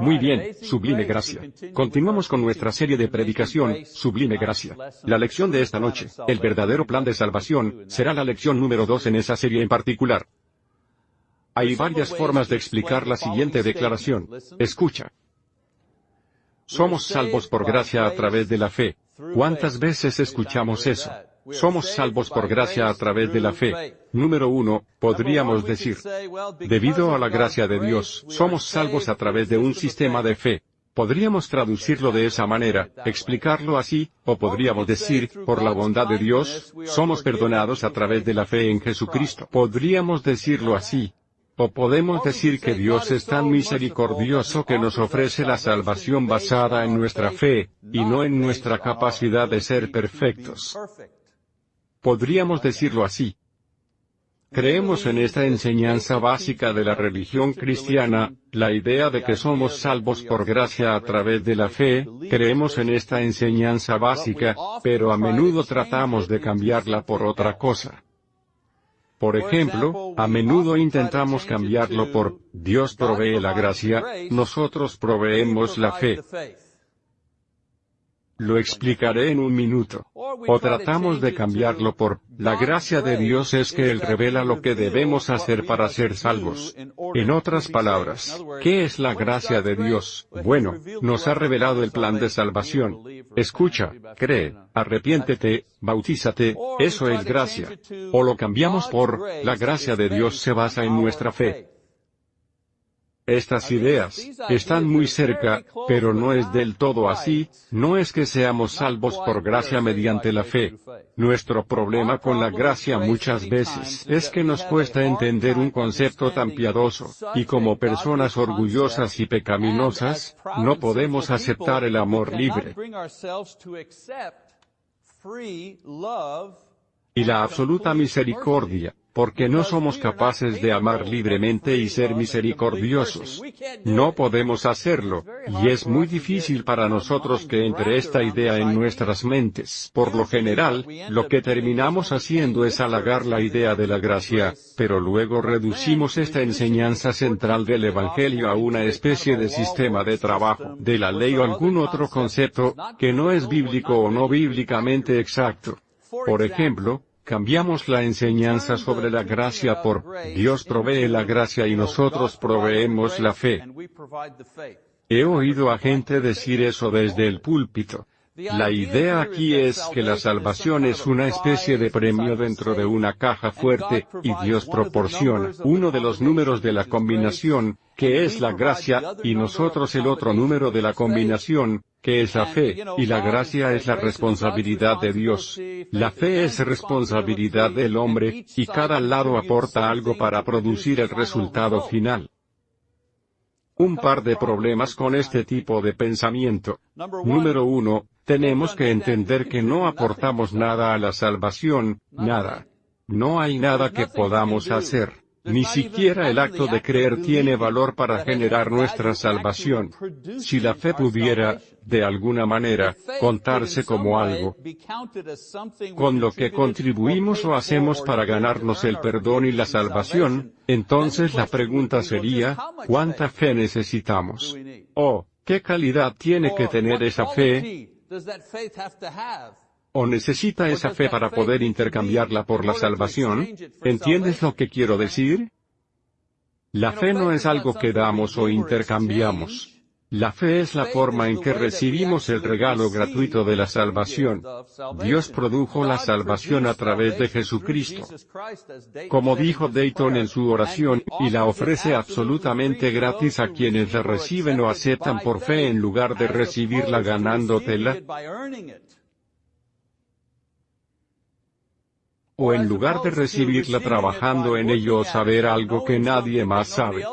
Muy bien, sublime gracia. Continuamos con nuestra serie de predicación, sublime gracia. La lección de esta noche, el verdadero plan de salvación, será la lección número 2 en esa serie en particular. Hay varias formas de explicar la siguiente declaración. Escucha. Somos salvos por gracia a través de la fe. ¿Cuántas veces escuchamos eso? Somos salvos por gracia a través de la fe. Número uno, podríamos decir, debido a la gracia de Dios, somos salvos a través de un sistema de fe. Podríamos traducirlo de esa manera, explicarlo así, o podríamos decir, por la bondad de Dios, somos perdonados a través de la fe en Jesucristo. Podríamos decirlo así. O podemos decir que Dios es tan misericordioso que nos ofrece la salvación basada en nuestra fe, y no en nuestra capacidad de ser perfectos. Podríamos decirlo así. Creemos en esta enseñanza básica de la religión cristiana, la idea de que somos salvos por gracia a través de la fe, creemos en esta enseñanza básica, pero a menudo tratamos de cambiarla por otra cosa. Por ejemplo, a menudo intentamos cambiarlo por, Dios provee la gracia, nosotros proveemos la fe. Lo explicaré en un minuto. O tratamos de cambiarlo por, la gracia de Dios es que Él revela lo que debemos hacer para ser salvos. En otras palabras, ¿qué es la gracia de Dios? Bueno, nos ha revelado el plan de salvación. Escucha, cree, arrepiéntete, bautízate, eso es gracia. O lo cambiamos por, la gracia de Dios se basa en nuestra fe. Estas ideas están muy cerca, pero no es del todo así, no es que seamos salvos por gracia mediante la fe. Nuestro problema con la gracia muchas veces es que nos cuesta entender un concepto tan piadoso, y como personas orgullosas y pecaminosas, no podemos aceptar el amor libre y la absoluta misericordia, porque no somos capaces de amar libremente y ser misericordiosos. No podemos hacerlo, y es muy difícil para nosotros que entre esta idea en nuestras mentes. Por lo general, lo que terminamos haciendo es halagar la idea de la gracia, pero luego reducimos esta enseñanza central del Evangelio a una especie de sistema de trabajo, de la ley o algún otro concepto, que no es bíblico o no bíblicamente exacto. Por ejemplo, cambiamos la enseñanza sobre la gracia por, Dios provee la gracia y nosotros proveemos la fe. He oído a gente decir eso desde el púlpito. La idea aquí es que la salvación es una especie de premio dentro de una caja fuerte, y Dios proporciona uno de los números de la combinación, que es la gracia, y nosotros el otro número de la combinación, que es la fe, y la gracia es la responsabilidad de Dios. La fe es responsabilidad del hombre, y cada lado aporta algo para producir el resultado final. Un par de problemas con este tipo de pensamiento. Número uno, tenemos que entender que no aportamos nada a la salvación, nada. No hay nada que podamos hacer. Ni siquiera el acto de creer tiene valor para generar nuestra salvación. Si la fe pudiera, de alguna manera, contarse como algo con lo que contribuimos o hacemos para ganarnos el perdón y la salvación, entonces la pregunta sería, ¿cuánta fe necesitamos? ¿O, qué calidad tiene que tener esa fe? ¿O necesita esa fe para poder intercambiarla por la salvación? ¿Entiendes lo que quiero decir? La fe no es algo que damos o intercambiamos. La fe es la forma en que recibimos el regalo gratuito de la salvación. Dios produjo la salvación a través de Jesucristo. Como dijo Dayton en su oración, y la ofrece absolutamente gratis a quienes la reciben o aceptan por fe en lugar de recibirla ganándotela o en lugar de recibirla trabajando en ello o saber algo que nadie más sabe.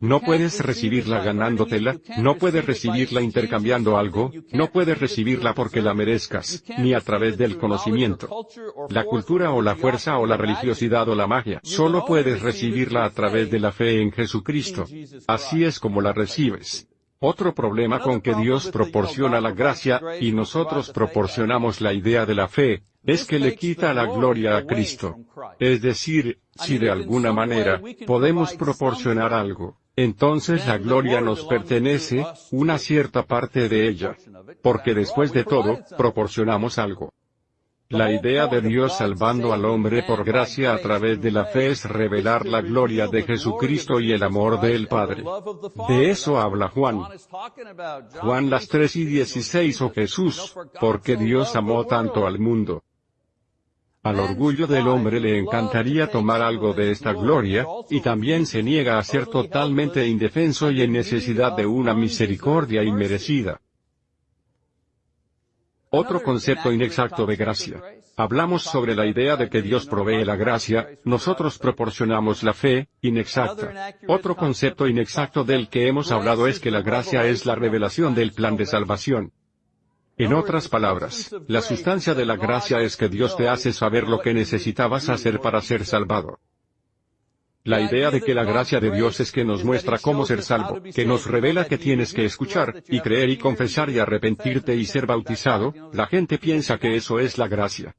No puedes recibirla ganándotela, no puedes recibirla intercambiando algo, no puedes recibirla porque la merezcas, ni a través del conocimiento, la cultura o la fuerza o la religiosidad o la magia. Solo puedes recibirla a través de la fe en Jesucristo. Así es como la recibes. Otro problema con que Dios proporciona la gracia, y nosotros proporcionamos la idea de la fe, es que le quita la gloria a Cristo. Es decir, si de alguna manera, podemos proporcionar algo, entonces la gloria nos pertenece, una cierta parte de ella. Porque después de todo, proporcionamos algo. La idea de Dios salvando al hombre por gracia a través de la fe es revelar la gloria de Jesucristo y el amor del Padre. De eso habla Juan. Juan las 3 y 16 o Jesús, porque Dios amó tanto al mundo. Al orgullo del hombre le encantaría tomar algo de esta gloria, y también se niega a ser totalmente indefenso y en necesidad de una misericordia inmerecida. Otro concepto inexacto de gracia. Hablamos sobre la idea de que Dios provee la gracia, nosotros proporcionamos la fe, inexacta. Otro concepto inexacto del que hemos hablado es que la gracia es la revelación del plan de salvación. En otras palabras, la sustancia de la gracia es que Dios te hace saber lo que necesitabas hacer para ser salvado. La idea de que la gracia de Dios es que nos muestra cómo ser salvo, que nos revela que tienes que escuchar, y creer y confesar y arrepentirte y ser bautizado, la gente piensa que eso es la gracia.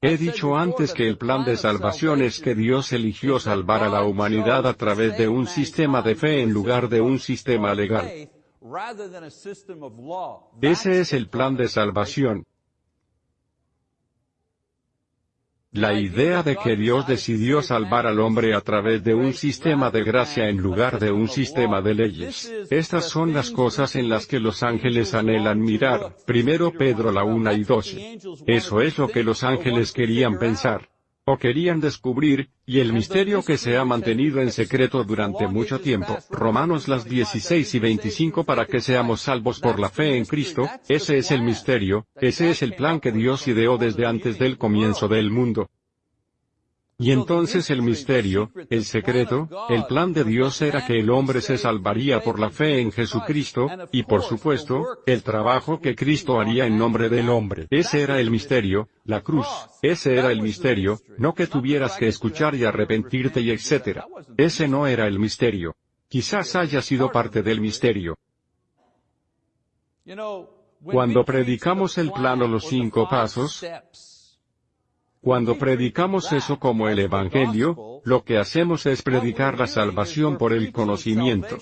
He dicho antes que el plan de salvación es que Dios eligió salvar a la humanidad a través de un sistema de fe en lugar de un sistema legal. Ese es el plan de salvación. La idea de que Dios decidió salvar al hombre a través de un sistema de gracia en lugar de un sistema de leyes. Estas son las cosas en las que los ángeles anhelan mirar. Primero Pedro la 1 y 12. Eso es lo que los ángeles querían pensar o querían descubrir, y el misterio que se ha mantenido en secreto durante mucho tiempo, Romanos las 16 y 25 para que seamos salvos por la fe en Cristo, ese es el misterio, ese es el plan que Dios ideó desde antes del comienzo del mundo. Y entonces el misterio, el secreto, el plan de Dios era que el hombre se salvaría por la fe en Jesucristo, y por supuesto, el trabajo que Cristo haría en nombre del hombre. Ese era el misterio, la cruz. Ese era el misterio, no que tuvieras que escuchar y arrepentirte y etc. Ese no era el misterio. Quizás haya sido parte del misterio. Cuando predicamos el plano los cinco pasos, cuando predicamos eso como el Evangelio, lo que hacemos es predicar la salvación por el conocimiento.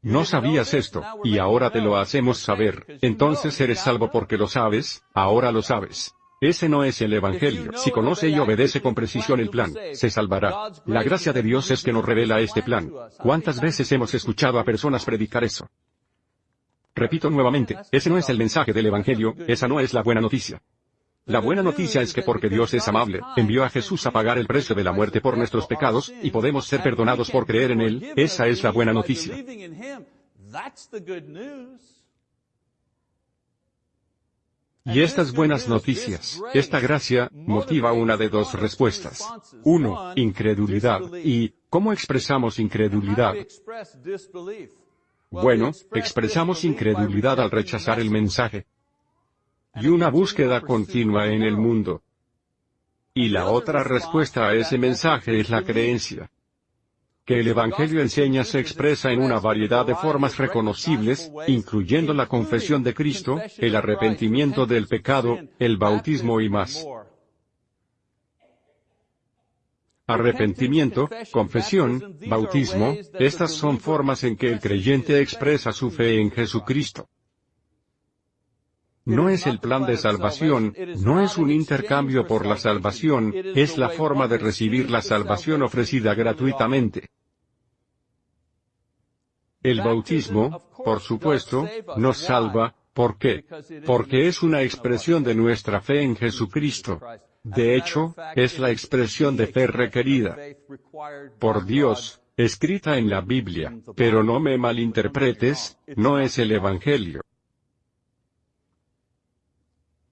No sabías esto, y ahora te lo hacemos saber, entonces eres salvo porque lo sabes, ahora lo sabes. Ese no es el Evangelio. Si conoce y obedece con precisión el plan, se salvará. La gracia de Dios es que nos revela este plan. ¿Cuántas veces hemos escuchado a personas predicar eso? Repito nuevamente, ese no es el mensaje del Evangelio, esa no es la buena noticia. La buena noticia es que porque Dios es amable, envió a Jesús a pagar el precio de la muerte por nuestros pecados, y podemos ser perdonados por creer en Él, esa es la buena noticia. Y estas buenas noticias, esta gracia, motiva una de dos respuestas. Uno, incredulidad. ¿Y cómo expresamos incredulidad? Bueno, expresamos incredulidad al rechazar el mensaje y una búsqueda continua en el mundo. Y la otra respuesta a ese mensaje es la creencia. Que el Evangelio enseña se expresa en una variedad de formas reconocibles, incluyendo la confesión de Cristo, el arrepentimiento del pecado, el bautismo y más. Arrepentimiento, confesión, bautismo, estas son formas en que el creyente expresa su fe en Jesucristo. No es el plan de salvación, no es un intercambio por la salvación, es la forma de recibir la salvación ofrecida gratuitamente. El bautismo, por supuesto, nos salva, ¿por qué? Porque es una expresión de nuestra fe en Jesucristo. De hecho, es la expresión de fe requerida por Dios, escrita en la Biblia, pero no me malinterpretes, no es el Evangelio.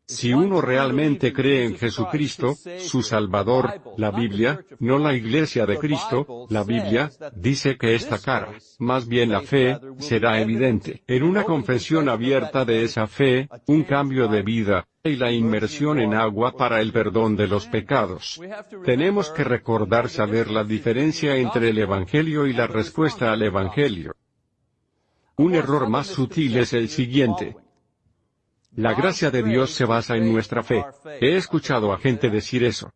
Si uno realmente cree en Jesucristo, su Salvador, la Biblia, no la Iglesia de Cristo, la Biblia, dice que esta cara, más bien la fe, será evidente. En una confesión abierta de esa fe, un cambio de vida, y la inmersión en agua para el perdón de los pecados. Tenemos que recordar saber la diferencia entre el Evangelio y la respuesta al Evangelio. Un error más sutil es el siguiente. La gracia de Dios se basa en nuestra fe. He escuchado a gente decir eso.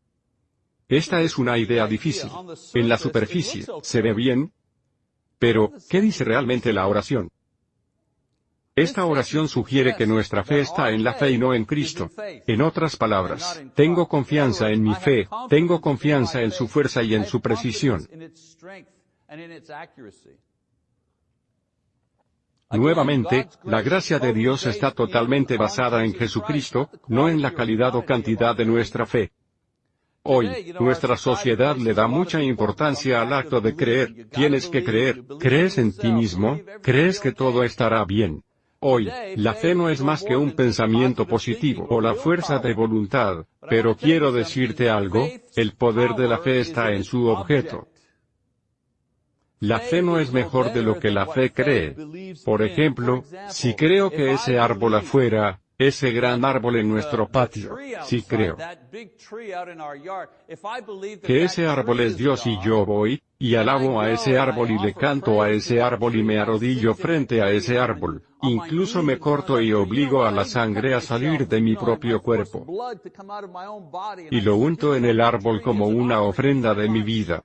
Esta es una idea difícil. En la superficie, se ve bien. Pero, ¿qué dice realmente la oración? Esta oración sugiere que nuestra fe está en la fe y no en Cristo. En otras palabras, tengo confianza en mi fe, tengo confianza en su fuerza y en su precisión. Nuevamente, la gracia de Dios está totalmente basada en Jesucristo, no en la calidad o cantidad de nuestra fe. Hoy, nuestra sociedad le da mucha importancia al acto de creer. Tienes que creer. ¿Crees en ti mismo? ¿Crees que todo estará bien? Hoy, la fe no es más que un pensamiento positivo o la fuerza de voluntad, pero quiero decirte algo, el poder de la fe está en su objeto. La fe no es mejor de lo que la fe cree. Por ejemplo, si creo que ese árbol afuera, ese gran árbol en nuestro patio, si creo que ese árbol es Dios y yo voy, y alabo a ese árbol y le canto a ese árbol y me arrodillo frente a ese árbol, incluso me corto y obligo a la sangre a salir de mi propio cuerpo. Y lo unto en el árbol como una ofrenda de mi vida.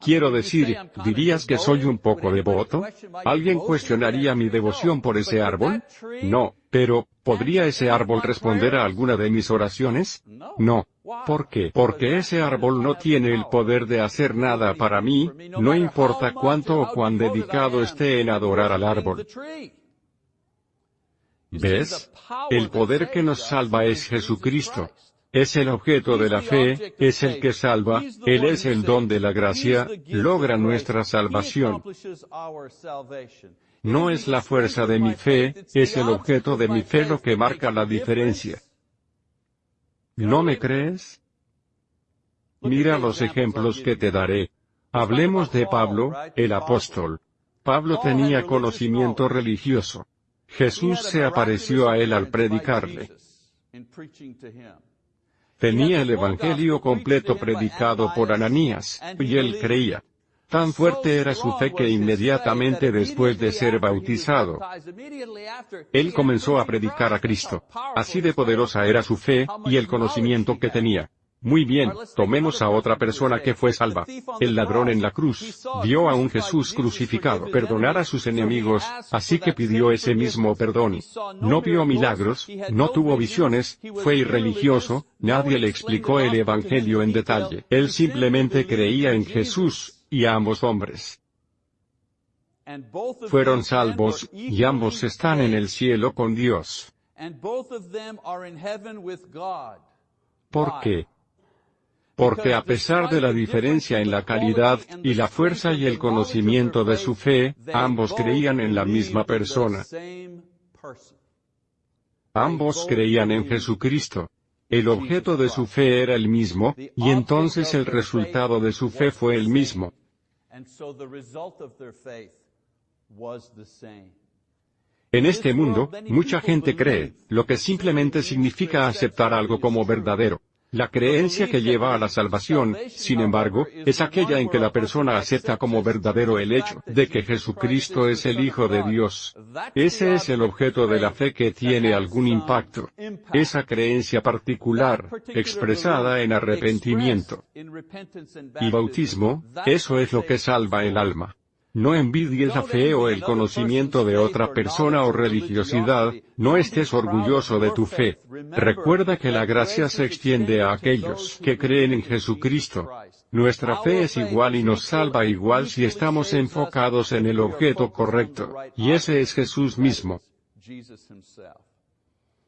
Quiero decir, ¿dirías que soy un poco devoto? ¿Alguien cuestionaría mi devoción por ese árbol? No, pero, ¿podría ese árbol responder a alguna de mis oraciones? No. ¿Por qué? Porque ese árbol no tiene el poder de hacer nada para mí, no importa cuánto o cuán dedicado esté en adorar al árbol. ¿Ves? El poder que nos salva es Jesucristo. Es el objeto de la fe, es el que salva, Él es el don de la gracia, logra nuestra salvación. No es la fuerza de mi fe, es el objeto de mi fe lo que marca la diferencia. ¿No me crees? Mira los ejemplos que te daré. Hablemos de Pablo, el apóstol. Pablo tenía conocimiento religioso. Jesús se apareció a él al predicarle. Tenía el Evangelio completo predicado por Ananías, y él creía. Tan fuerte era su fe que inmediatamente después de ser bautizado, él comenzó a predicar a Cristo. Así de poderosa era su fe, y el conocimiento que tenía. Muy bien, tomemos a otra persona que fue salva. El ladrón en la cruz, vio a un Jesús crucificado perdonar a sus enemigos, así que pidió ese mismo perdón. No vio milagros, no tuvo visiones, fue irreligioso, nadie le explicó el Evangelio en detalle. Él simplemente creía en Jesús, y a ambos hombres. Fueron salvos, y ambos están en el cielo con Dios. ¿Por qué? Porque a pesar de la diferencia en la calidad, y la fuerza y el conocimiento de su fe, ambos creían en la misma persona. Ambos creían en Jesucristo. El objeto de su fe era el mismo, y entonces el resultado de su fe fue el mismo. En este mundo, mucha gente cree, lo que simplemente significa aceptar algo como verdadero. La creencia que lleva a la salvación, sin embargo, es aquella en que la persona acepta como verdadero el hecho de que Jesucristo es el Hijo de Dios. Ese es el objeto de la fe que tiene algún impacto. Esa creencia particular, expresada en arrepentimiento y bautismo, eso es lo que salva el alma. No envidies la fe o el conocimiento de otra persona o religiosidad, no estés orgulloso de tu fe. Recuerda que la gracia se extiende a aquellos que creen en Jesucristo. Nuestra fe es igual y nos salva igual si estamos enfocados en el objeto correcto, y ese es Jesús mismo.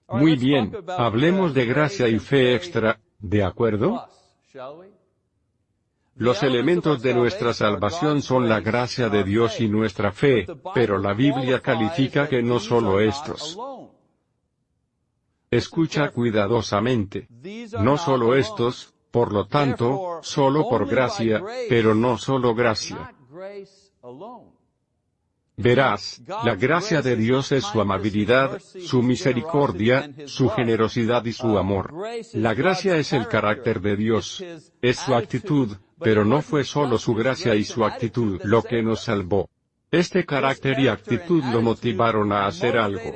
Muy bien, hablemos de gracia y fe extra, ¿de acuerdo? Los elementos de nuestra salvación son la gracia de Dios y nuestra fe, pero la Biblia califica que no solo estos. Escucha cuidadosamente. No solo estos, por lo tanto, solo por gracia, pero no solo gracia. Verás, la gracia de Dios es su amabilidad, su misericordia, su generosidad y su amor. La gracia es el carácter de Dios. Es su actitud, pero no fue solo su gracia y su actitud lo que nos salvó. Este carácter y actitud lo motivaron a hacer algo.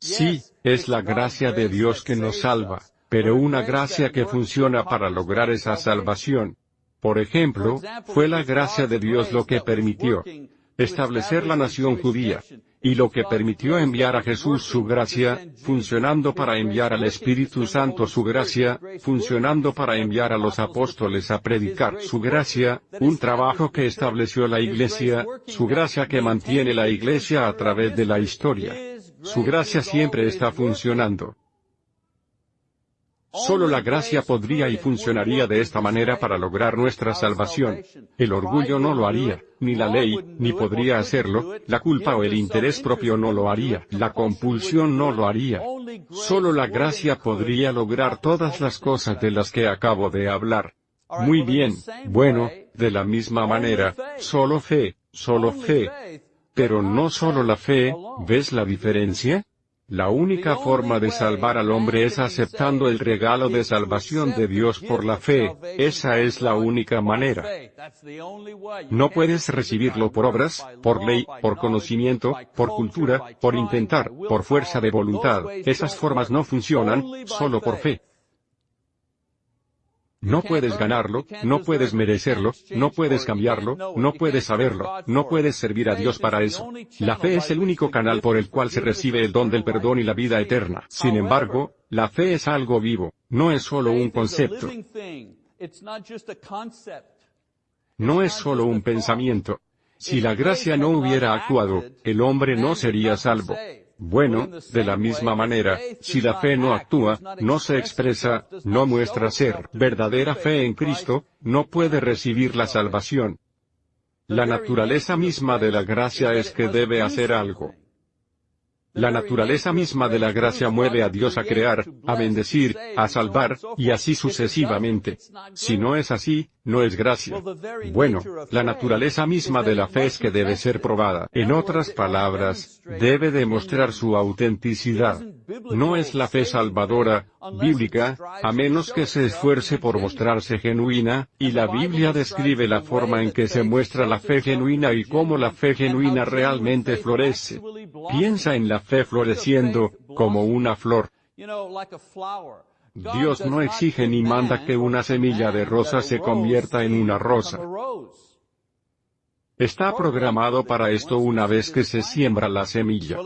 Sí, es la gracia de Dios que nos salva. pero una gracia que funciona para lograr esa salvación. Por ejemplo, fue la gracia de Dios lo que permitió establecer la nación judía, y lo que permitió enviar a Jesús su gracia, funcionando para enviar al Espíritu Santo su gracia, funcionando para enviar a los apóstoles a predicar su gracia, un trabajo que estableció la Iglesia, su gracia que mantiene la Iglesia a través de la historia. Su gracia siempre está funcionando. Solo la gracia podría y funcionaría de esta manera para lograr nuestra salvación. El orgullo no lo haría, ni la ley, ni podría hacerlo, la culpa o el interés propio no lo haría, la compulsión no lo haría. Solo la gracia podría lograr todas las cosas de las que acabo de hablar. Muy bien, bueno, de la misma manera, solo fe, solo fe. Pero no solo la fe, ¿ves la diferencia? La única forma de salvar al hombre es aceptando el regalo de salvación de Dios por la fe, esa es la única manera. No puedes recibirlo por obras, por ley, por conocimiento, por cultura, por intentar, por fuerza de voluntad, esas formas no funcionan, solo por fe. No puedes ganarlo, no puedes merecerlo, no puedes cambiarlo, no puedes saberlo, no puedes servir a Dios para eso. La fe es el único canal por el cual se recibe el don del perdón y la vida eterna. Sin embargo, la fe es algo vivo, no es solo un concepto. No es solo un pensamiento. Si la gracia no hubiera actuado, el hombre no sería salvo. Bueno, de la misma manera, si la fe no actúa, no se expresa, no muestra ser verdadera fe en Cristo, no puede recibir la salvación. La naturaleza misma de la gracia es que debe hacer algo. La naturaleza misma de la gracia mueve a Dios a crear, a bendecir, a salvar, y así sucesivamente. Si no es así, no es gracia. Bueno, la naturaleza misma de la fe es que debe ser probada. En otras palabras, debe demostrar su autenticidad. No es la fe salvadora, bíblica, a menos que se esfuerce por mostrarse genuina, y la Biblia describe la forma en que se muestra la fe genuina y cómo la fe genuina realmente florece. Piensa en la fe floreciendo, como una flor. Dios no exige ni manda que una semilla de rosa se convierta en una rosa. Está programado para esto una vez que se siembra la semilla.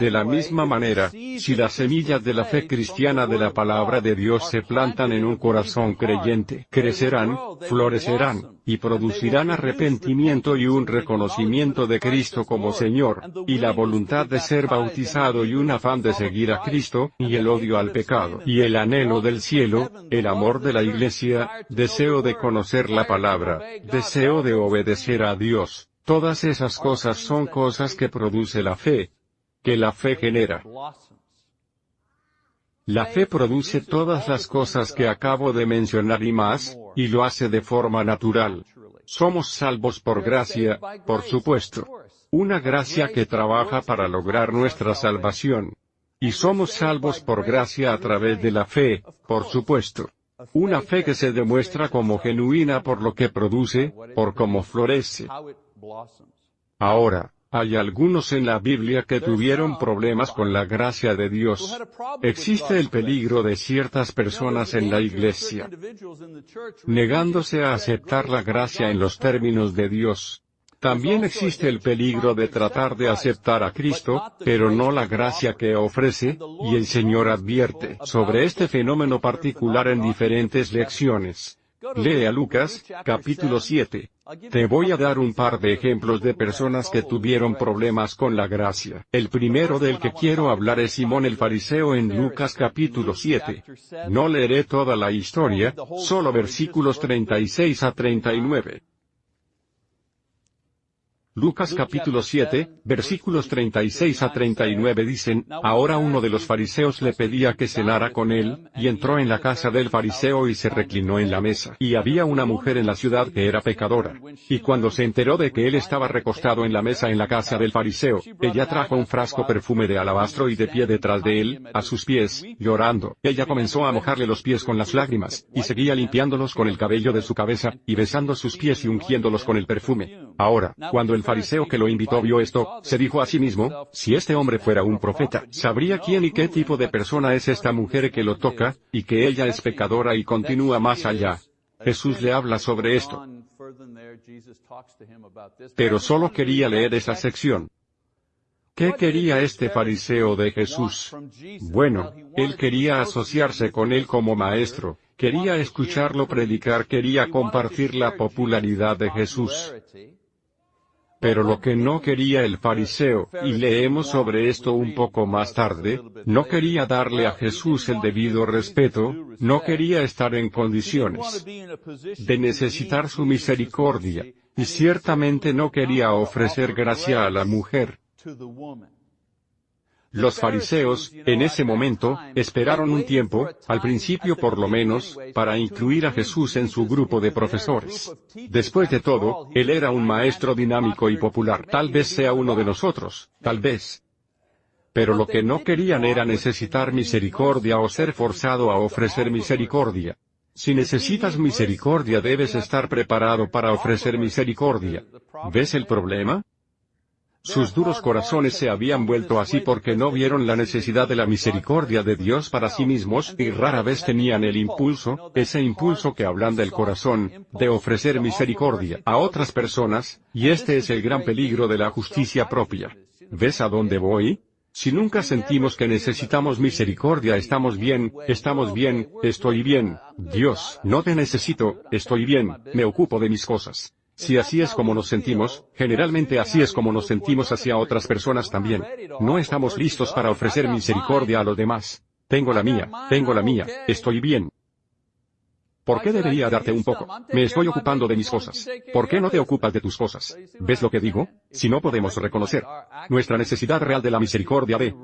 De la misma manera, si las semillas de la fe cristiana de la palabra de Dios se plantan en un corazón creyente, crecerán, florecerán, y producirán arrepentimiento y un reconocimiento de Cristo como Señor, y la voluntad de ser bautizado y un afán de seguir a Cristo, y el odio al pecado, y el anhelo del cielo, el amor de la iglesia, deseo de conocer la palabra, deseo de obedecer a Dios. Todas esas cosas son cosas que produce la fe, que la fe genera. La fe produce todas las cosas que acabo de mencionar y más, y lo hace de forma natural. Somos salvos por gracia, por supuesto. Una gracia que trabaja para lograr nuestra salvación. Y somos salvos por gracia a través de la fe, por supuesto. Una fe que se demuestra como genuina por lo que produce, por cómo florece. Ahora, hay algunos en la Biblia que tuvieron problemas con la gracia de Dios. Existe el peligro de ciertas personas en la iglesia negándose a aceptar la gracia en los términos de Dios. También existe el peligro de tratar de aceptar a Cristo, pero no la gracia que ofrece, y el Señor advierte sobre este fenómeno particular en diferentes lecciones. Lee a Lucas, capítulo 7. Te voy a dar un par de ejemplos de personas que tuvieron problemas con la gracia. El primero del que quiero hablar es Simón el fariseo en Lucas capítulo 7. No leeré toda la historia, solo versículos 36 a 39. Lucas capítulo 7, versículos 36 a 39 dicen, Ahora uno de los fariseos le pedía que cenara con él, y entró en la casa del fariseo y se reclinó en la mesa. Y había una mujer en la ciudad que era pecadora. Y cuando se enteró de que él estaba recostado en la mesa en la casa del fariseo, ella trajo un frasco perfume de alabastro y de pie detrás de él, a sus pies, llorando. Ella comenzó a mojarle los pies con las lágrimas, y seguía limpiándolos con el cabello de su cabeza, y besando sus pies y ungiéndolos con el perfume. Ahora, cuando el fariseo que lo invitó vio esto, se dijo a sí mismo, si este hombre fuera un profeta, sabría quién y qué tipo de persona es esta mujer que lo toca, y que ella es pecadora y continúa más allá. Jesús le habla sobre esto. Pero solo quería leer esa sección. ¿Qué quería este fariseo de Jesús? Bueno, él quería asociarse con él como maestro, quería escucharlo predicar, quería compartir la popularidad de Jesús. Pero lo que no quería el fariseo, y leemos sobre esto un poco más tarde, no quería darle a Jesús el debido respeto, no quería estar en condiciones de necesitar su misericordia, y ciertamente no quería ofrecer gracia a la mujer. Los fariseos, en ese momento, esperaron un tiempo, al principio por lo menos, para incluir a Jesús en su grupo de profesores. Después de todo, él era un maestro dinámico y popular. Tal vez sea uno de nosotros, tal vez. Pero lo que no querían era necesitar misericordia o ser forzado a ofrecer misericordia. Si necesitas misericordia debes estar preparado para ofrecer misericordia. ¿Ves el problema? Sus duros corazones se habían vuelto así porque no vieron la necesidad de la misericordia de Dios para sí mismos y rara vez tenían el impulso, ese impulso que hablan del corazón, de ofrecer misericordia a otras personas, y este es el gran peligro de la justicia propia. ¿Ves a dónde voy? Si nunca sentimos que necesitamos misericordia estamos bien, estamos bien, estoy bien, Dios, no te necesito, estoy bien, me ocupo de mis cosas. Si así es como nos sentimos, generalmente así es como nos sentimos hacia otras personas también. No estamos listos para ofrecer misericordia a los demás. Tengo la mía, tengo la mía, estoy bien. ¿Por qué debería darte un poco? Me estoy ocupando de mis cosas. ¿Por qué no te ocupas de tus cosas? ¿Ves lo que digo? Si no podemos reconocer nuestra necesidad real de la misericordia de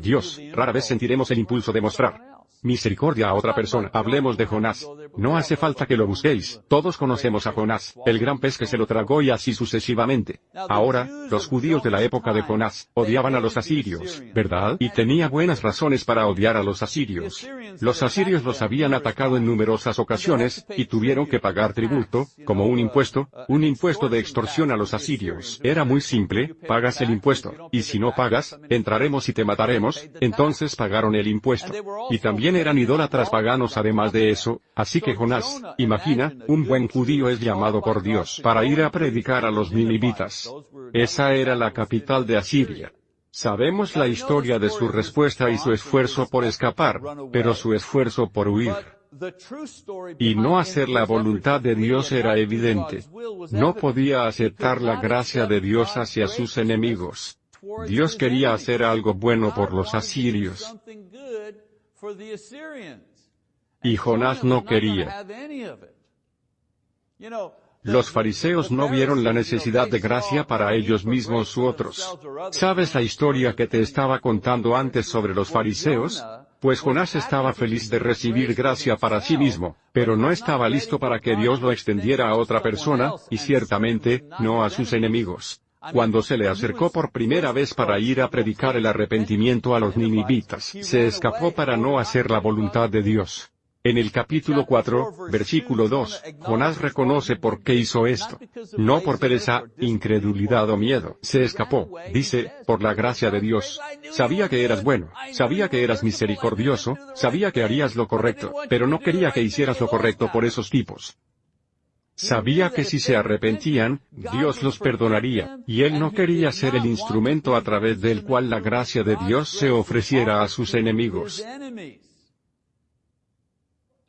Dios, rara vez sentiremos el impulso de mostrar misericordia a otra persona. Hablemos de Jonás. No hace falta que lo busquéis, todos conocemos a Jonás, el gran pez que se lo tragó y así sucesivamente. Ahora, los judíos de la época de Jonás, odiaban a los asirios, ¿verdad? Y tenía buenas razones para odiar a los asirios. Los asirios los habían atacado en numerosas ocasiones, y tuvieron que pagar tributo, como un impuesto, un impuesto de extorsión a los asirios. Era muy simple, pagas el impuesto, y si no pagas, entraremos y te mataremos, entonces pagaron el impuesto. Y también eran idólatras paganos además de eso, así que Jonás, imagina, un buen judío es llamado por Dios para ir a predicar a los ninivitas. Esa era la capital de Asiria. Sabemos la historia de su respuesta y su esfuerzo por escapar, pero su esfuerzo por huir y no hacer la voluntad de Dios era evidente. No podía aceptar la gracia de Dios hacia sus enemigos. Dios quería hacer algo bueno por los asirios. Y Jonás no quería. Los fariseos no vieron la necesidad de gracia para ellos mismos u otros. ¿Sabes la historia que te estaba contando antes sobre los fariseos? Pues Jonás estaba feliz de recibir gracia para sí mismo, pero no estaba listo para que Dios lo extendiera a otra persona, y ciertamente, no a sus enemigos. Cuando se le acercó por primera vez para ir a predicar el arrepentimiento a los ninivitas, se escapó para no hacer la voluntad de Dios. En el capítulo 4, versículo 2, Jonás reconoce por qué hizo esto. No por pereza, incredulidad o miedo. Se escapó, dice, por la gracia de Dios. Sabía que eras bueno, sabía que eras misericordioso, sabía que harías lo correcto, pero no quería que hicieras lo correcto por esos tipos. Sabía que si se arrepentían, Dios los perdonaría, y él no quería ser el instrumento a través del cual la gracia de Dios se ofreciera a sus enemigos.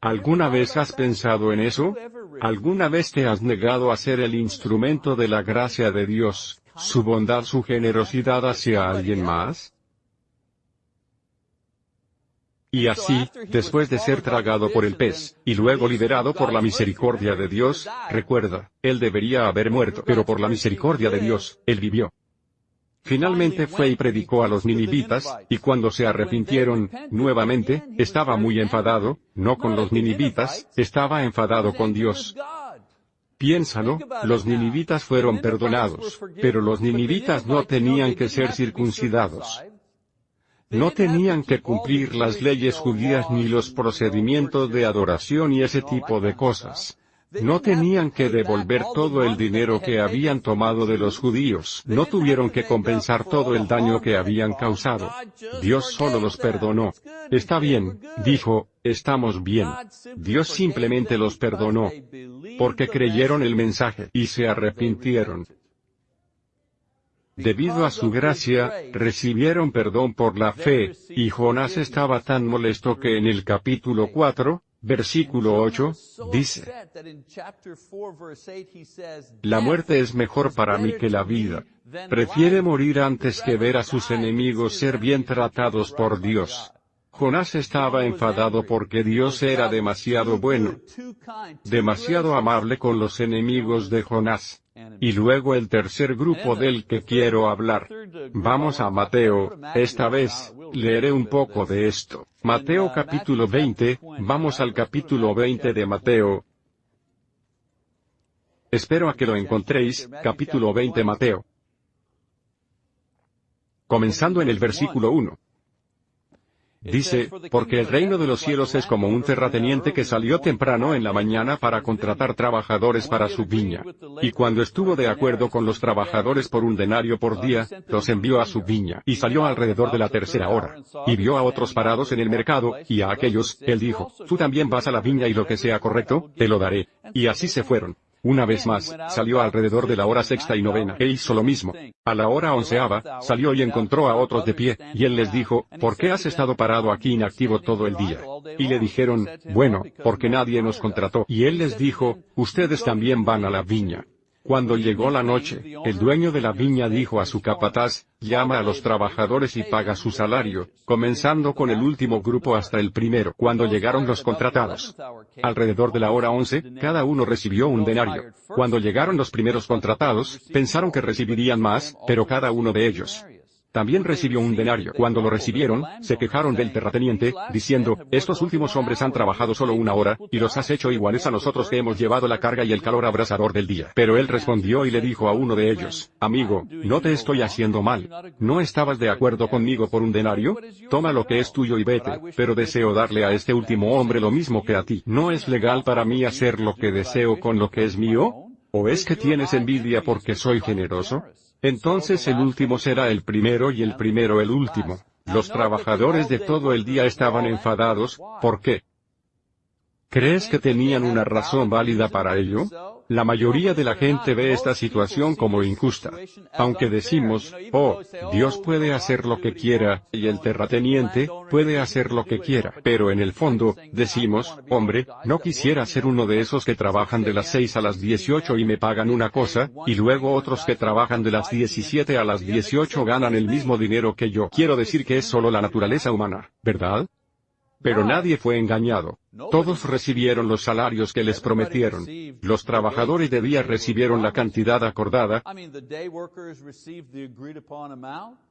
¿Alguna vez has pensado en eso? ¿Alguna vez te has negado a ser el instrumento de la gracia de Dios, su bondad, su generosidad hacia alguien más? Y así, después de ser tragado por el pez, y luego liberado por la misericordia de Dios, recuerda, él debería haber muerto, pero por la misericordia de Dios, él vivió. Finalmente fue y predicó a los ninivitas, y cuando se arrepintieron, nuevamente, estaba muy enfadado, no con los ninivitas, estaba enfadado con Dios. Piénsalo, los ninivitas fueron perdonados, pero los ninivitas no tenían que ser circuncidados. No tenían que cumplir las leyes judías ni los procedimientos de adoración y ese tipo de cosas. No tenían que devolver todo el dinero que habían tomado de los judíos. No tuvieron que compensar todo el daño que habían causado. Dios solo los perdonó. Está bien, dijo, estamos bien. Dios simplemente los perdonó. Porque creyeron el mensaje y se arrepintieron. Debido a su gracia, recibieron perdón por la fe, y Jonás estaba tan molesto que en el capítulo 4, versículo 8, dice, La muerte es mejor para mí que la vida. Prefiere morir antes que ver a sus enemigos ser bien tratados por Dios. Jonás estaba enfadado porque Dios era demasiado bueno, demasiado amable con los enemigos de Jonás. Y luego el tercer grupo del que quiero hablar. Vamos a Mateo, esta vez, leeré un poco de esto. Mateo capítulo 20, vamos al capítulo 20 de Mateo. Espero a que lo encontréis, capítulo 20 Mateo. Comenzando en el versículo 1. Dice, porque el reino de los cielos es como un terrateniente que salió temprano en la mañana para contratar trabajadores para su viña. Y cuando estuvo de acuerdo con los trabajadores por un denario por día, los envió a su viña, y salió alrededor de la tercera hora. Y vio a otros parados en el mercado, y a aquellos, él dijo, tú también vas a la viña y lo que sea correcto, te lo daré. Y así se fueron. Una vez más, salió alrededor de la hora sexta y novena, e hizo lo mismo. A la hora onceava, salió y encontró a otros de pie, y él les dijo, ¿por qué has estado parado aquí inactivo todo el día? Y le dijeron, bueno, porque nadie nos contrató. Y él les dijo, ustedes también van a la viña. Cuando llegó la noche, el dueño de la viña dijo a su capataz, llama a los trabajadores y paga su salario, comenzando con el último grupo hasta el primero. Cuando llegaron los contratados, alrededor de la hora once, cada uno recibió un denario. Cuando llegaron los primeros contratados, pensaron que recibirían más, pero cada uno de ellos también recibió un denario. Cuando lo recibieron, se quejaron del terrateniente, diciendo, estos últimos hombres han trabajado solo una hora, y los has hecho iguales a nosotros que hemos llevado la carga y el calor abrasador del día. Pero él respondió y le dijo a uno de ellos, amigo, no te estoy haciendo mal. ¿No estabas de acuerdo conmigo por un denario? Toma lo que es tuyo y vete, pero deseo darle a este último hombre lo mismo que a ti. ¿No es legal para mí hacer lo que deseo con lo que es mío? ¿O es que tienes envidia porque soy generoso? Entonces el último será el primero y el primero el último. Los trabajadores de todo el día estaban enfadados, ¿por qué? ¿Crees que tenían una razón válida para ello? La mayoría de la gente ve esta situación como injusta. Aunque decimos, oh, Dios puede hacer lo que quiera, y el terrateniente, puede hacer lo que quiera. Pero en el fondo, decimos, hombre, no quisiera ser uno de esos que trabajan de las 6 a las 18 y me pagan una cosa, y luego otros que trabajan de las 17 a las 18 ganan el mismo dinero que yo. Quiero decir que es solo la naturaleza humana, ¿verdad? Pero nadie fue engañado. Todos recibieron los salarios que les prometieron. Los trabajadores de día recibieron la cantidad acordada.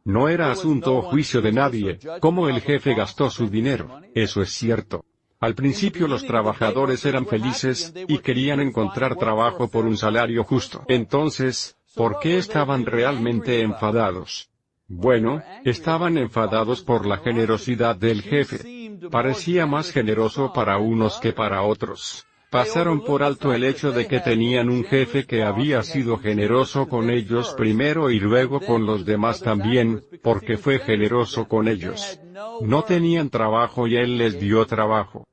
No era asunto o juicio de nadie, cómo el jefe gastó su dinero. Eso es cierto. Al principio los trabajadores eran felices, y querían encontrar trabajo por un salario justo. Entonces, ¿por qué estaban realmente enfadados? Bueno, estaban enfadados por la generosidad del jefe parecía más generoso para unos que para otros. Pasaron por alto el hecho de que tenían un jefe que había sido generoso con ellos primero y luego con los demás también, porque fue generoso con ellos. No tenían trabajo y él les dio trabajo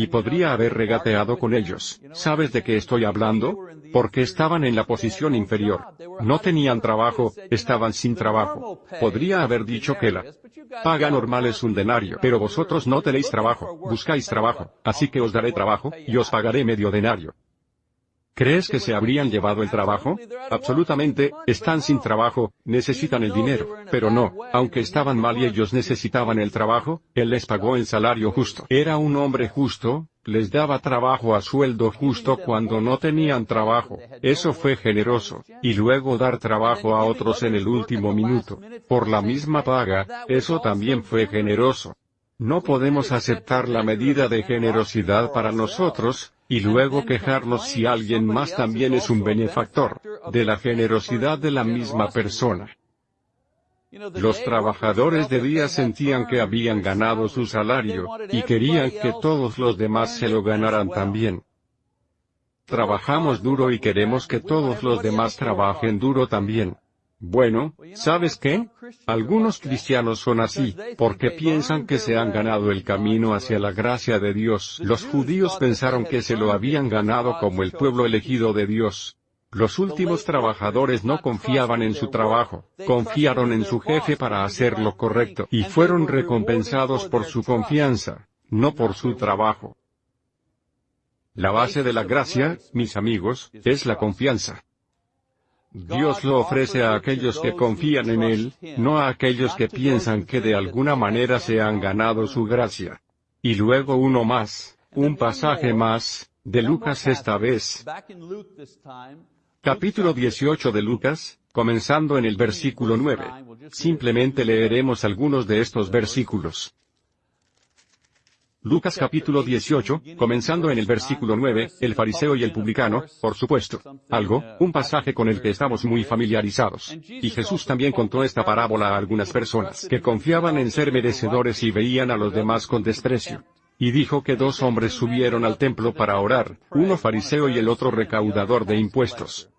y podría haber regateado con ellos. ¿Sabes de qué estoy hablando? Porque estaban en la posición inferior. No tenían trabajo, estaban sin trabajo. Podría haber dicho que la paga normal es un denario, pero vosotros no tenéis trabajo, buscáis trabajo, así que os daré trabajo, y os pagaré medio denario. ¿Crees que se habrían llevado el trabajo? Absolutamente, están sin trabajo, necesitan el dinero, pero no, aunque estaban mal y ellos necesitaban el trabajo, él les pagó el salario justo. Era un hombre justo, les daba trabajo a sueldo justo cuando no tenían trabajo. Eso fue generoso. Y luego dar trabajo a otros en el último minuto. Por la misma paga, eso también fue generoso. No podemos aceptar la medida de generosidad para nosotros, y luego quejarnos si alguien más también es un benefactor, de la generosidad de la misma persona. Los trabajadores de día sentían que habían ganado su salario, y querían que todos los demás se lo ganaran también. trabajamos duro y queremos que todos los demás trabajen duro también. Bueno, ¿sabes qué? Algunos cristianos son así, porque piensan que se han ganado el camino hacia la gracia de Dios. Los judíos pensaron que se lo habían ganado como el pueblo elegido de Dios. Los últimos trabajadores no confiaban en su trabajo, confiaron en su jefe para hacer lo correcto, y fueron recompensados por su confianza, no por su trabajo. La base de la gracia, mis amigos, es la confianza. Dios lo ofrece a aquellos que confían en Él, no a aquellos que piensan que de alguna manera se han ganado su gracia. Y luego uno más, un pasaje más, de Lucas esta vez. Capítulo 18 de Lucas, comenzando en el versículo 9. Simplemente leeremos algunos de estos versículos. Lucas capítulo 18, comenzando en el versículo 9, el fariseo y el publicano, por supuesto. Algo, un pasaje con el que estamos muy familiarizados. Y Jesús también contó esta parábola a algunas personas que confiaban en ser merecedores y veían a los demás con desprecio. Y dijo que dos hombres subieron al templo para orar, uno fariseo y el otro recaudador de impuestos.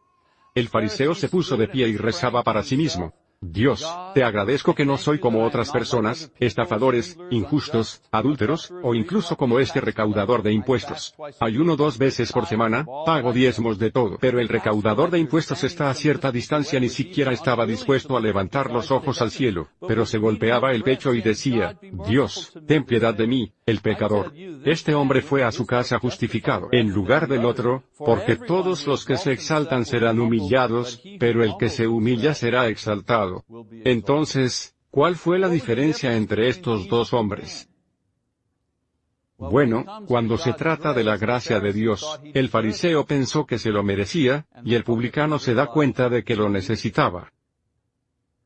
El fariseo se puso de pie y rezaba para sí mismo. Dios, te agradezco que no soy como otras personas, estafadores, injustos, adúlteros, o incluso como este recaudador de impuestos. Ayuno dos veces por semana, pago diezmos de todo. Pero el recaudador de impuestos está a cierta distancia ni siquiera estaba dispuesto a levantar los ojos al cielo, pero se golpeaba el pecho y decía, Dios, ten piedad de mí, el pecador. Este hombre fue a su casa justificado en lugar del otro, porque todos los que se exaltan serán humillados, pero el que se humilla será exaltado. Entonces, ¿cuál fue la diferencia entre estos dos hombres? Bueno, cuando se trata de la gracia de Dios, el fariseo pensó que se lo merecía, y el publicano se da cuenta de que lo necesitaba.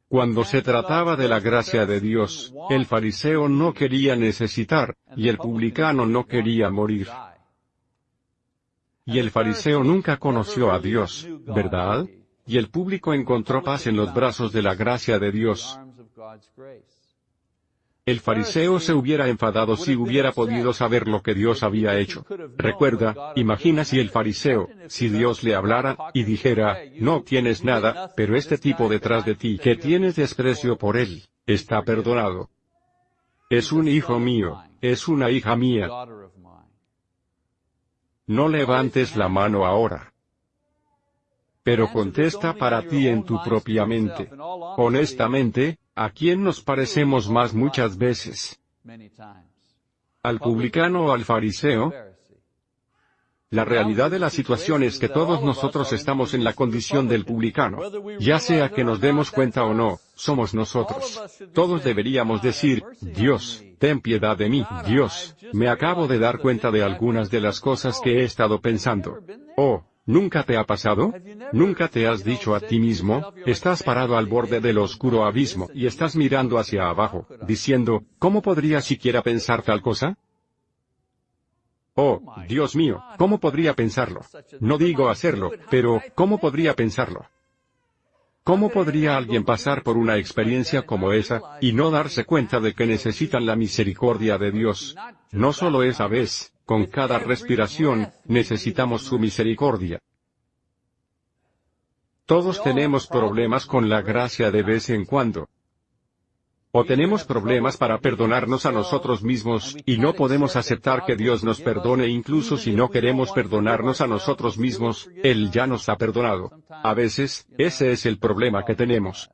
Cuando se trataba de la gracia de Dios, el fariseo no quería necesitar, y el publicano no quería morir. Y el fariseo nunca conoció a Dios, ¿verdad? Y el público encontró paz en los brazos de la gracia de Dios. El fariseo se hubiera enfadado si hubiera podido saber lo que Dios había hecho. Recuerda, imagina si el fariseo, si Dios le hablara, y dijera, no tienes nada, pero este tipo detrás de ti que tienes desprecio por él, está perdonado. Es un hijo mío, es una hija mía. No levantes la mano ahora pero contesta para ti en tu propia mente. Honestamente, ¿a quién nos parecemos más muchas veces? ¿Al publicano o al fariseo? La realidad de la situación es que todos nosotros estamos en la condición del publicano. Ya sea que nos demos cuenta o no, somos nosotros. Todos deberíamos decir, Dios, ten piedad de mí, Dios, me acabo de dar cuenta de algunas de las cosas que he estado pensando. Oh, ¿Nunca te ha pasado? ¿Nunca te has dicho a ti mismo, estás parado al borde del oscuro abismo y estás mirando hacia abajo, diciendo, ¿cómo podría siquiera pensar tal cosa? Oh, Dios mío, ¿cómo podría pensarlo? No digo hacerlo, pero, ¿cómo podría pensarlo? ¿Cómo podría alguien pasar por una experiencia como esa, y no darse cuenta de que necesitan la misericordia de Dios? No solo esa vez, con cada respiración, necesitamos su misericordia. Todos tenemos problemas con la gracia de vez en cuando. O tenemos problemas para perdonarnos a nosotros mismos, y no podemos aceptar que Dios nos perdone incluso si no queremos perdonarnos a nosotros mismos, Él ya nos ha perdonado. A veces, ese es el problema que tenemos.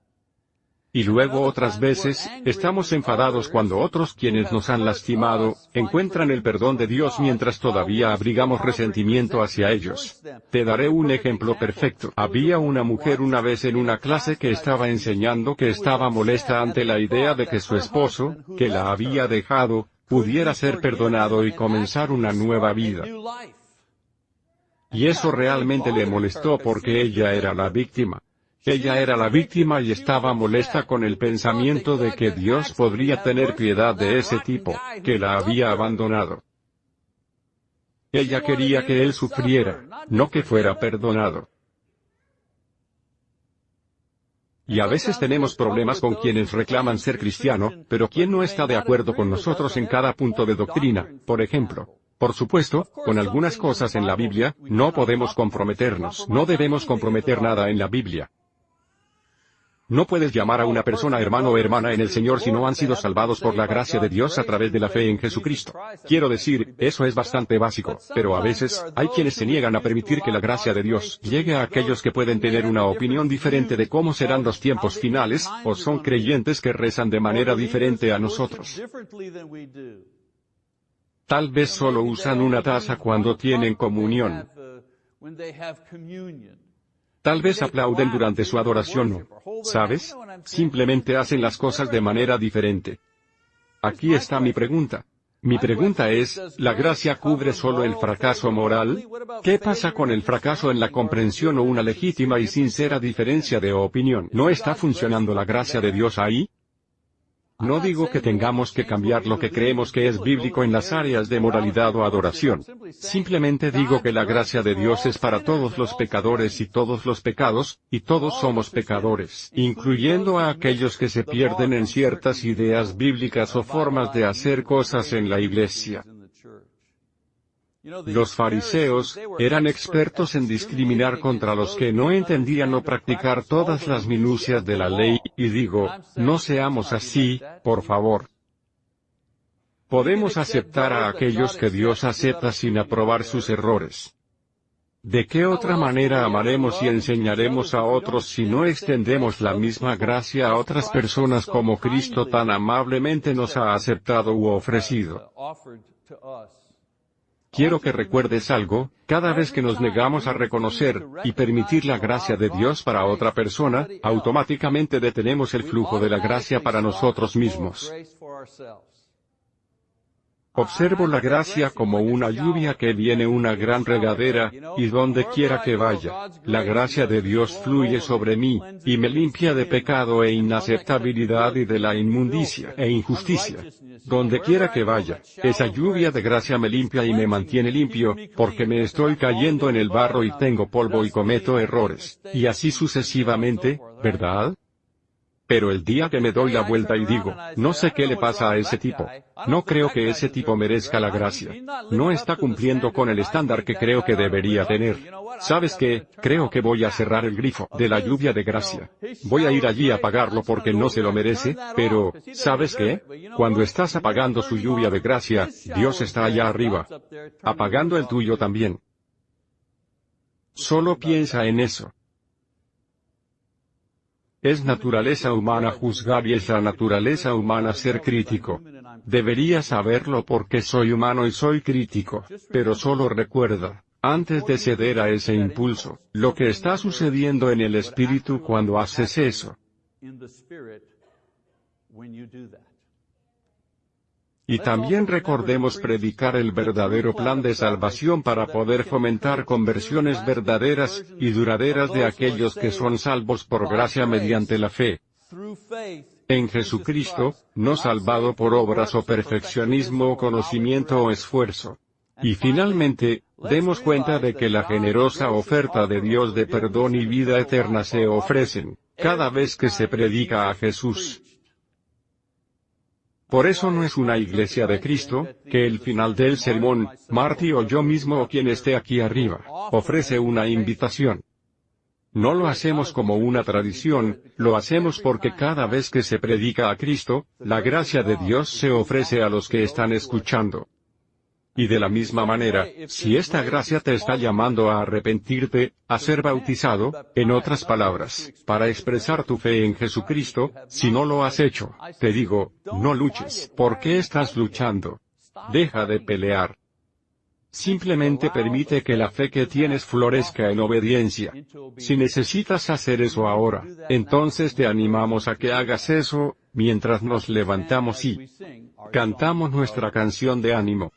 Y luego otras veces, estamos enfadados cuando otros quienes nos han lastimado, encuentran el perdón de Dios mientras todavía abrigamos resentimiento hacia ellos. Te daré un ejemplo perfecto. Había una mujer una vez en una clase que estaba enseñando que estaba molesta ante la idea de que su esposo, que la había dejado, pudiera ser perdonado y comenzar una nueva vida. Y eso realmente le molestó porque ella era la víctima. Ella era la víctima y estaba molesta con el pensamiento de que Dios podría tener piedad de ese tipo, que la había abandonado. Ella quería que él sufriera, no que fuera perdonado. Y a veces tenemos problemas con quienes reclaman ser cristiano, pero quien no está de acuerdo con nosotros en cada punto de doctrina, por ejemplo. Por supuesto, con algunas cosas en la Biblia, no podemos comprometernos. No debemos comprometer nada en la Biblia. No puedes llamar a una persona hermano o hermana en el Señor si no han sido salvados por la gracia de Dios a través de la fe en Jesucristo. Quiero decir, eso es bastante básico, pero a veces, hay quienes se niegan a permitir que la gracia de Dios llegue a aquellos que pueden tener una opinión diferente de cómo serán los tiempos finales, o son creyentes que rezan de manera diferente a nosotros. Tal vez solo usan una taza cuando tienen comunión. Tal vez aplauden durante su adoración o, ¿sabes? Simplemente hacen las cosas de manera diferente. Aquí está mi pregunta. Mi pregunta es, ¿la gracia cubre solo el fracaso moral? ¿Qué pasa con el fracaso en la comprensión o una legítima y sincera diferencia de opinión? ¿No está funcionando la gracia de Dios ahí? No digo que tengamos que cambiar lo que creemos que es bíblico en las áreas de moralidad o adoración. Simplemente digo que la gracia de Dios es para todos los pecadores y todos los pecados, y todos somos pecadores, incluyendo a aquellos que se pierden en ciertas ideas bíblicas o formas de hacer cosas en la iglesia. Los fariseos, eran expertos en discriminar contra los que no entendían o practicar todas las minucias de la ley, y digo, no seamos así, por favor. Podemos aceptar a aquellos que Dios acepta sin aprobar sus errores. ¿De qué otra manera amaremos y enseñaremos a otros si no extendemos la misma gracia a otras personas como Cristo tan amablemente nos ha aceptado u ofrecido? Quiero que recuerdes algo, cada vez que nos negamos a reconocer y permitir la gracia de Dios para otra persona, automáticamente detenemos el flujo de la gracia para nosotros mismos. Observo la gracia como una lluvia que viene una gran regadera, y donde quiera que vaya, la gracia de Dios fluye sobre mí, y me limpia de pecado e inaceptabilidad y de la inmundicia e injusticia. Donde quiera que vaya, esa lluvia de gracia me limpia y me mantiene limpio, porque me estoy cayendo en el barro y tengo polvo y cometo errores, y así sucesivamente, ¿verdad? Pero el día que me doy la vuelta y digo, no sé qué le pasa a ese tipo. No creo que ese tipo merezca la gracia. No está cumpliendo con el estándar que creo que debería tener. ¿Sabes qué? Creo que voy a cerrar el grifo de la lluvia de gracia. Voy a ir allí a pagarlo porque no se lo merece, pero, ¿sabes qué? Cuando estás apagando su lluvia de gracia, Dios está allá arriba. Apagando el tuyo también. Solo piensa en eso. Es naturaleza humana juzgar y es la naturaleza humana ser crítico. Debería saberlo porque soy humano y soy crítico, pero solo recuerda, antes de ceder a ese impulso, lo que está sucediendo en el espíritu cuando haces eso. Y también recordemos predicar el verdadero plan de salvación para poder fomentar conversiones verdaderas y duraderas de aquellos que son salvos por gracia mediante la fe en Jesucristo, no salvado por obras o perfeccionismo o conocimiento o esfuerzo. Y finalmente, demos cuenta de que la generosa oferta de Dios de perdón y vida eterna se ofrecen, cada vez que se predica a Jesús. Por eso no es una iglesia de Cristo, que el final del sermón, Marty o yo mismo o quien esté aquí arriba, ofrece una invitación. No lo hacemos como una tradición, lo hacemos porque cada vez que se predica a Cristo, la gracia de Dios se ofrece a los que están escuchando. Y de la misma manera, si esta gracia te está llamando a arrepentirte, a ser bautizado, en otras palabras, para expresar tu fe en Jesucristo, si no lo has hecho, te digo, no luches. ¿Por qué estás luchando? Deja de pelear. Simplemente permite que la fe que tienes florezca en obediencia. Si necesitas hacer eso ahora, entonces te animamos a que hagas eso, mientras nos levantamos y cantamos nuestra canción de ánimo.